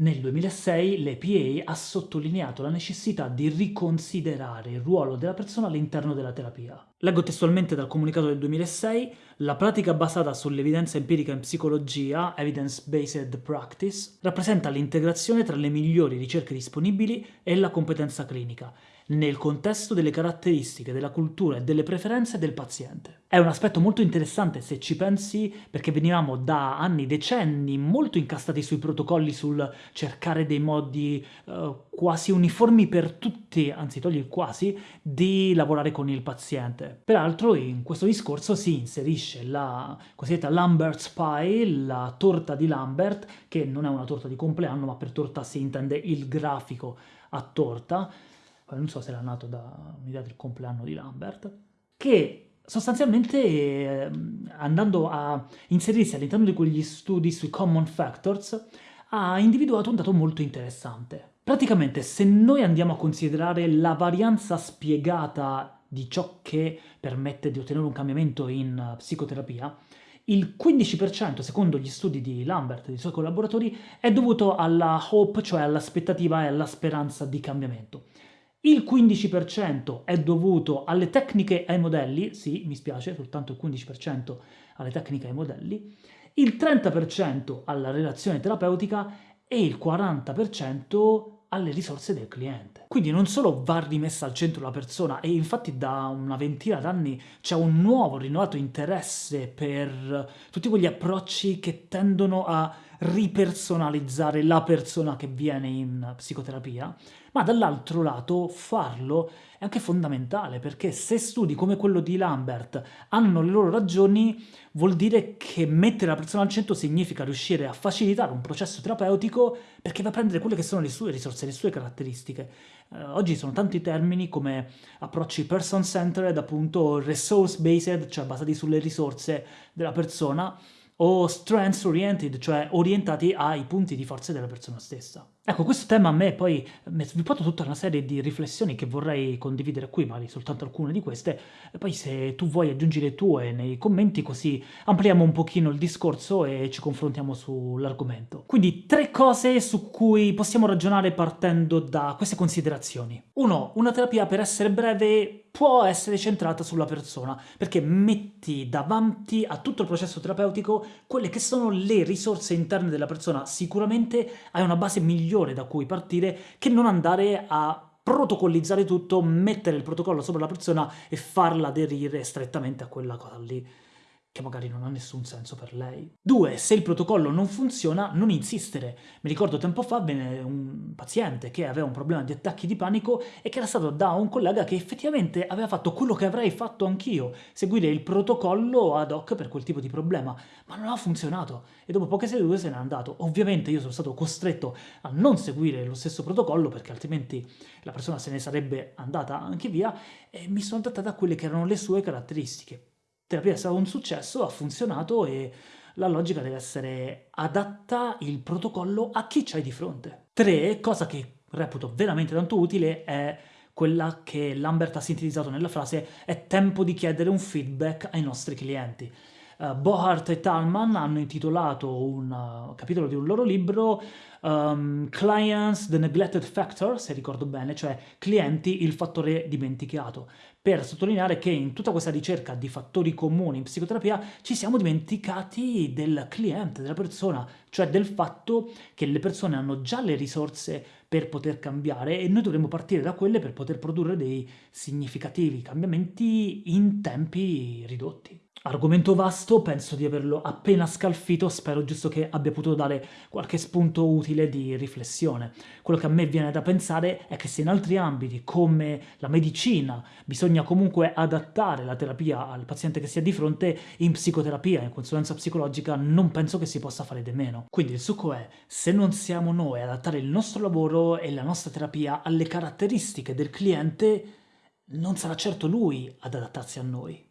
Nel 2006 l'EPA ha sottolineato la necessità di riconsiderare il ruolo della persona all'interno della terapia. Leggo testualmente dal comunicato del 2006, la pratica basata sull'evidenza empirica in psicologia, evidence-based practice, rappresenta l'integrazione tra le migliori ricerche disponibili e la competenza clinica, nel contesto delle caratteristiche, della cultura e delle preferenze del paziente. È un aspetto molto interessante se ci pensi perché venivamo da anni, decenni, molto incastati sui protocolli sul cercare dei modi uh, quasi uniformi per tutti, anzi togli il quasi, di lavorare con il paziente. Peraltro in questo discorso si inserisce la cosiddetta Lambert's Pie, la torta di Lambert, che non è una torta di compleanno, ma per torta si intende il grafico a torta, non so se era nato da un'idea del compleanno di Lambert, che sostanzialmente eh, andando a inserirsi all'interno di quegli studi sui common factors ha individuato un dato molto interessante. Praticamente se noi andiamo a considerare la varianza spiegata di ciò che permette di ottenere un cambiamento in psicoterapia, il 15%, secondo gli studi di Lambert e dei suoi collaboratori, è dovuto alla hope, cioè all'aspettativa e alla speranza di cambiamento. Il 15% è dovuto alle tecniche e ai modelli, sì, mi spiace, soltanto il 15% alle tecniche e ai modelli, il 30% alla relazione terapeutica e il 40% alle risorse del cliente. Quindi non solo va rimessa al centro la persona, e infatti da una ventina d'anni c'è un nuovo, rinnovato interesse per tutti quegli approcci che tendono a ripersonalizzare la persona che viene in psicoterapia, ma dall'altro lato farlo è anche fondamentale, perché se studi come quello di Lambert hanno le loro ragioni, vuol dire che mettere la persona al centro significa riuscire a facilitare un processo terapeutico perché va a prendere quelle che sono le sue risorse, le sue caratteristiche. Eh, oggi sono tanti termini come approcci person-centered, appunto resource-based, cioè basati sulle risorse della persona, o strengths oriented, cioè orientati ai punti di forza della persona stessa. Ecco, questo tema a me poi mi ha sviluppato tutta una serie di riflessioni che vorrei condividere qui, magari soltanto alcune di queste, e poi se tu vuoi aggiungi le tue nei commenti così ampliamo un pochino il discorso e ci confrontiamo sull'argomento. Quindi tre cose su cui possiamo ragionare partendo da queste considerazioni. 1. Una terapia per essere breve può essere centrata sulla persona, perché metti davanti a tutto il processo terapeutico quelle che sono le risorse interne della persona. Sicuramente hai una base migliore da cui partire che non andare a protocollizzare tutto, mettere il protocollo sopra la persona e farla aderire strettamente a quella cosa lì che magari non ha nessun senso per lei. 2. Se il protocollo non funziona, non insistere. Mi ricordo tempo fa venne un paziente che aveva un problema di attacchi di panico e che era stato da un collega che effettivamente aveva fatto quello che avrei fatto anch'io, seguire il protocollo ad hoc per quel tipo di problema, ma non ha funzionato e dopo poche sedute se n'è andato. Ovviamente io sono stato costretto a non seguire lo stesso protocollo perché altrimenti la persona se ne sarebbe andata anche via e mi sono adattata a quelle che erano le sue caratteristiche terapia è stato un successo, ha funzionato e la logica deve essere adatta il protocollo a chi c'hai di fronte. 3. Cosa che reputo veramente tanto utile è quella che Lambert ha sintetizzato nella frase è tempo di chiedere un feedback ai nostri clienti. Uh, Bohart e Talman hanno intitolato un uh, capitolo di un loro libro um, Clients, the Neglected Factor, se ricordo bene, cioè clienti, il fattore dimenticato, per sottolineare che in tutta questa ricerca di fattori comuni in psicoterapia ci siamo dimenticati del cliente, della persona, cioè del fatto che le persone hanno già le risorse per poter cambiare e noi dovremmo partire da quelle per poter produrre dei significativi cambiamenti in tempi ridotti. Argomento vasto, penso di averlo appena scalfito, spero giusto che abbia potuto dare qualche spunto utile di riflessione. Quello che a me viene da pensare è che se in altri ambiti, come la medicina, bisogna comunque adattare la terapia al paziente che si ha di fronte, in psicoterapia, in consulenza psicologica, non penso che si possa fare di meno. Quindi il succo è, se non siamo noi ad adattare il nostro lavoro e la nostra terapia alle caratteristiche del cliente, non sarà certo lui ad adattarsi a noi.